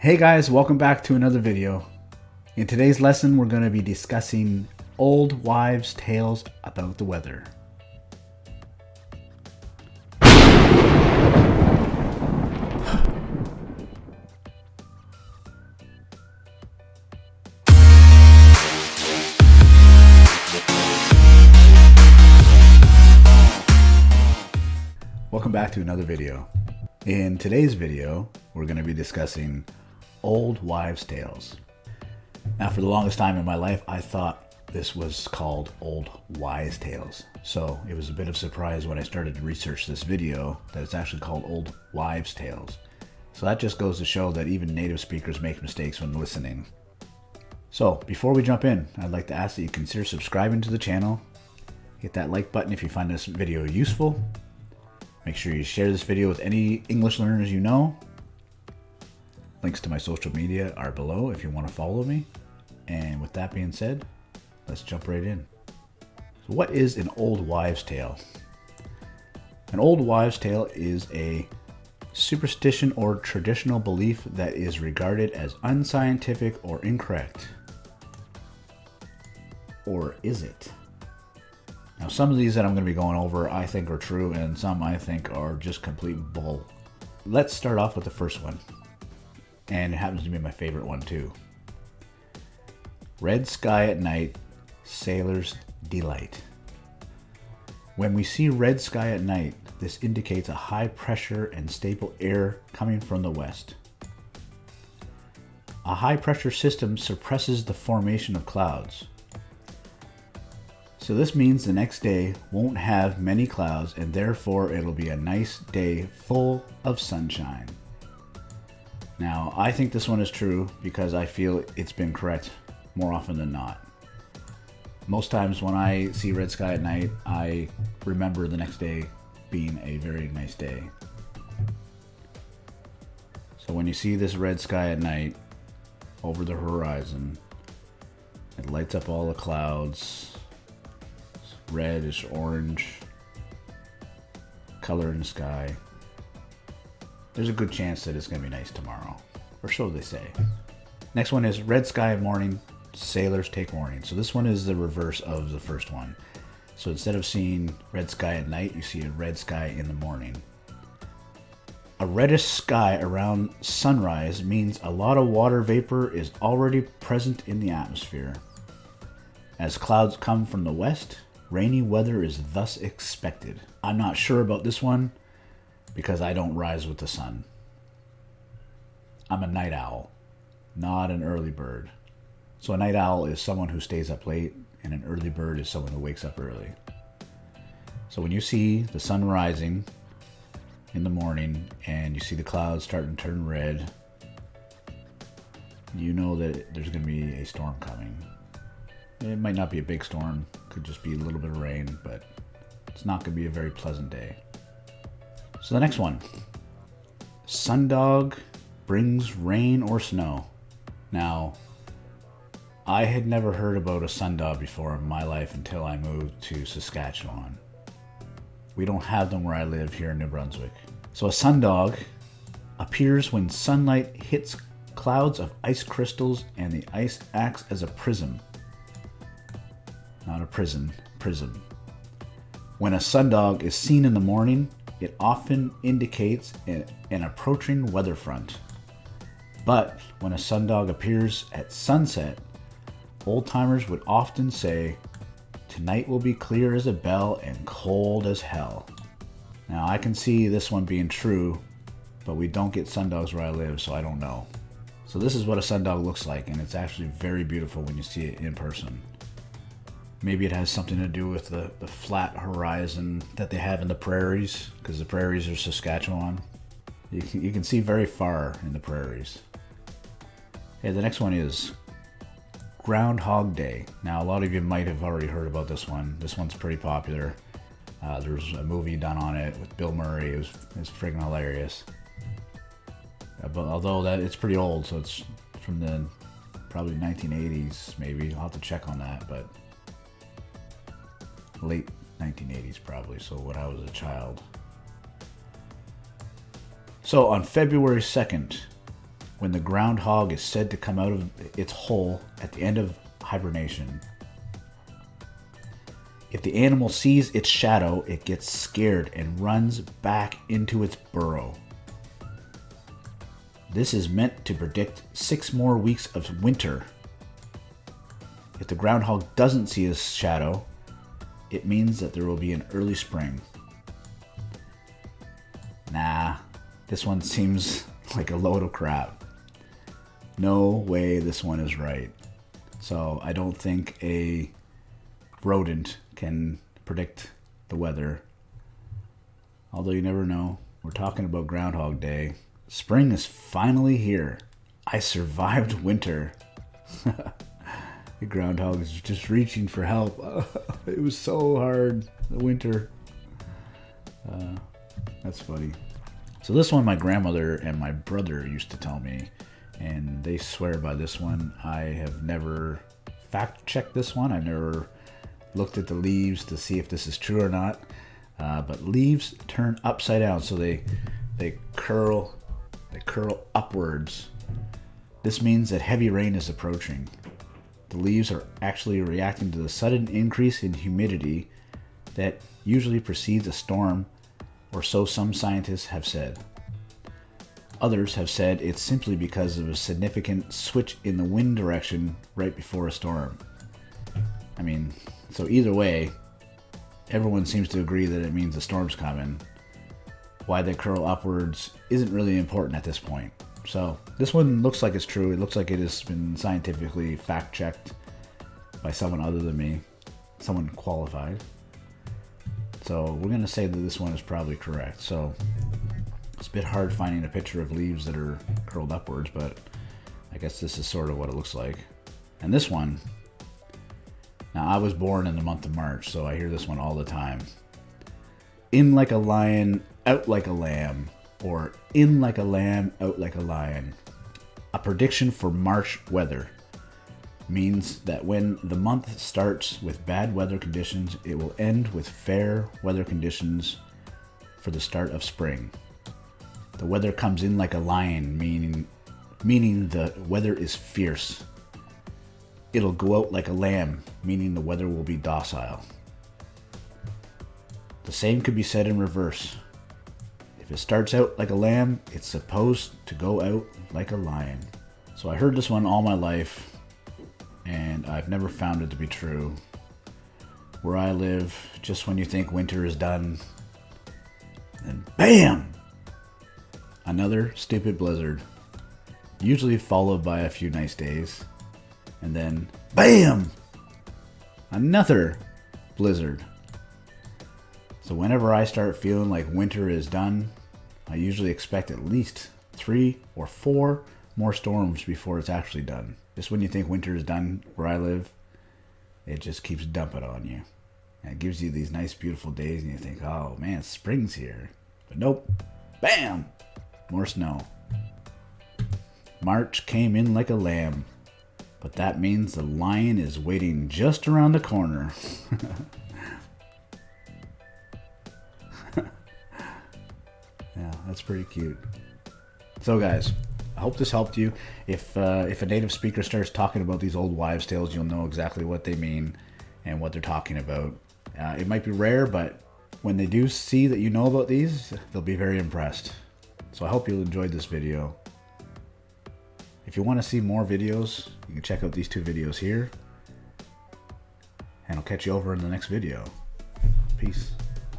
Hey guys, welcome back to another video. In today's lesson, we're going to be discussing old wives' tales about the weather. Welcome back to another video. In today's video, we're going to be discussing old wives' tales. Now, for the longest time in my life, I thought this was called old wise tales. So it was a bit of surprise when I started to research this video that it's actually called old wives' tales. So that just goes to show that even native speakers make mistakes when listening. So before we jump in, I'd like to ask that you consider subscribing to the channel. Hit that like button if you find this video useful Make sure you share this video with any English learners you know. Links to my social media are below if you want to follow me. And with that being said, let's jump right in. So what is an old wives' tale? An old wives' tale is a superstition or traditional belief that is regarded as unscientific or incorrect. Or is it? Now, some of these that I'm going to be going over I think are true, and some I think are just complete bull. Let's start off with the first one. And it happens to be my favorite one, too. Red sky at night, sailor's delight. When we see red sky at night, this indicates a high pressure and stable air coming from the west. A high pressure system suppresses the formation of clouds. So this means the next day won't have many clouds and therefore it'll be a nice day full of sunshine. Now, I think this one is true because I feel it's been correct more often than not. Most times when I see red sky at night, I remember the next day being a very nice day. So when you see this red sky at night over the horizon, it lights up all the clouds, reddish orange color in the sky. There's a good chance that it's going to be nice tomorrow. Or so they say. Next one is red sky morning, sailors take warning. So this one is the reverse of the first one. So instead of seeing red sky at night, you see a red sky in the morning. A reddish sky around sunrise means a lot of water vapor is already present in the atmosphere. As clouds come from the west, Rainy weather is thus expected. I'm not sure about this one because I don't rise with the sun. I'm a night owl, not an early bird. So a night owl is someone who stays up late and an early bird is someone who wakes up early. So when you see the sun rising in the morning and you see the clouds starting to turn red, you know that there's going to be a storm coming. It might not be a big storm, could just be a little bit of rain, but it's not going to be a very pleasant day. So the next one Sundog brings rain or snow. Now, I had never heard about a sundog before in my life until I moved to Saskatchewan. We don't have them where I live here in New Brunswick. So a sundog appears when sunlight hits clouds of ice crystals and the ice acts as a prism not a prison, prism. When a sundog is seen in the morning, it often indicates an, an approaching weather front. But when a sundog appears at sunset, old timers would often say, Tonight will be clear as a bell and cold as hell. Now I can see this one being true, but we don't get sundogs where I live, so I don't know. So this is what a sundog looks like, and it's actually very beautiful when you see it in person. Maybe it has something to do with the, the flat horizon that they have in the prairies, because the prairies are Saskatchewan. You can, you can see very far in the prairies. Okay, the next one is Groundhog Day. Now, a lot of you might have already heard about this one. This one's pretty popular. Uh, there's a movie done on it with Bill Murray. It was, it was friggin' hilarious. Uh, but although that it's pretty old, so it's from the probably 1980s, maybe. I'll have to check on that, but late 1980s probably, so when I was a child. So on February 2nd, when the groundhog is said to come out of its hole at the end of hibernation. If the animal sees its shadow, it gets scared and runs back into its burrow. This is meant to predict six more weeks of winter. If the groundhog doesn't see his shadow, it means that there will be an early spring. Nah, this one seems like a load of crap. No way this one is right. So I don't think a rodent can predict the weather. Although you never know. We're talking about Groundhog Day. Spring is finally here. I survived winter. the groundhog is just reaching for help. it was so hard, the winter. Uh, that's funny. So this one my grandmother and my brother used to tell me, and they swear by this one. I have never fact checked this one. I've never looked at the leaves to see if this is true or not. Uh, but leaves turn upside down, so they they curl they curl upwards. This means that heavy rain is approaching. The leaves are actually reacting to the sudden increase in humidity that usually precedes a storm, or so some scientists have said. Others have said it's simply because of a significant switch in the wind direction right before a storm. I mean, so either way, everyone seems to agree that it means a storm's coming. Why they curl upwards isn't really important at this point. So this one looks like it's true. It looks like it has been scientifically fact checked by someone other than me, someone qualified. So we're gonna say that this one is probably correct. So it's a bit hard finding a picture of leaves that are curled upwards, but I guess this is sort of what it looks like. And this one, now I was born in the month of March, so I hear this one all the time. In like a lion, out like a lamb or in like a lamb, out like a lion. A prediction for March weather means that when the month starts with bad weather conditions, it will end with fair weather conditions for the start of spring. The weather comes in like a lion, meaning meaning the weather is fierce. It'll go out like a lamb, meaning the weather will be docile. The same could be said in reverse. If it starts out like a lamb, it's supposed to go out like a lion. So I heard this one all my life, and I've never found it to be true. Where I live, just when you think winter is done, then BAM! Another stupid blizzard. Usually followed by a few nice days. And then BAM! Another blizzard. So whenever I start feeling like winter is done, I usually expect at least three or four more storms before it's actually done. Just when you think winter is done where I live, it just keeps dumping on you. And it gives you these nice, beautiful days, and you think, oh man, spring's here. But nope, bam, more snow. March came in like a lamb, but that means the lion is waiting just around the corner. that's pretty cute. So, guys, I hope this helped you. If uh, if a native speaker starts talking about these old wives' tales, you'll know exactly what they mean and what they're talking about. Uh, it might be rare, but when they do see that you know about these, they'll be very impressed. So I hope you enjoyed this video. If you want to see more videos, you can check out these two videos here. And I'll catch you over in the next video. Peace.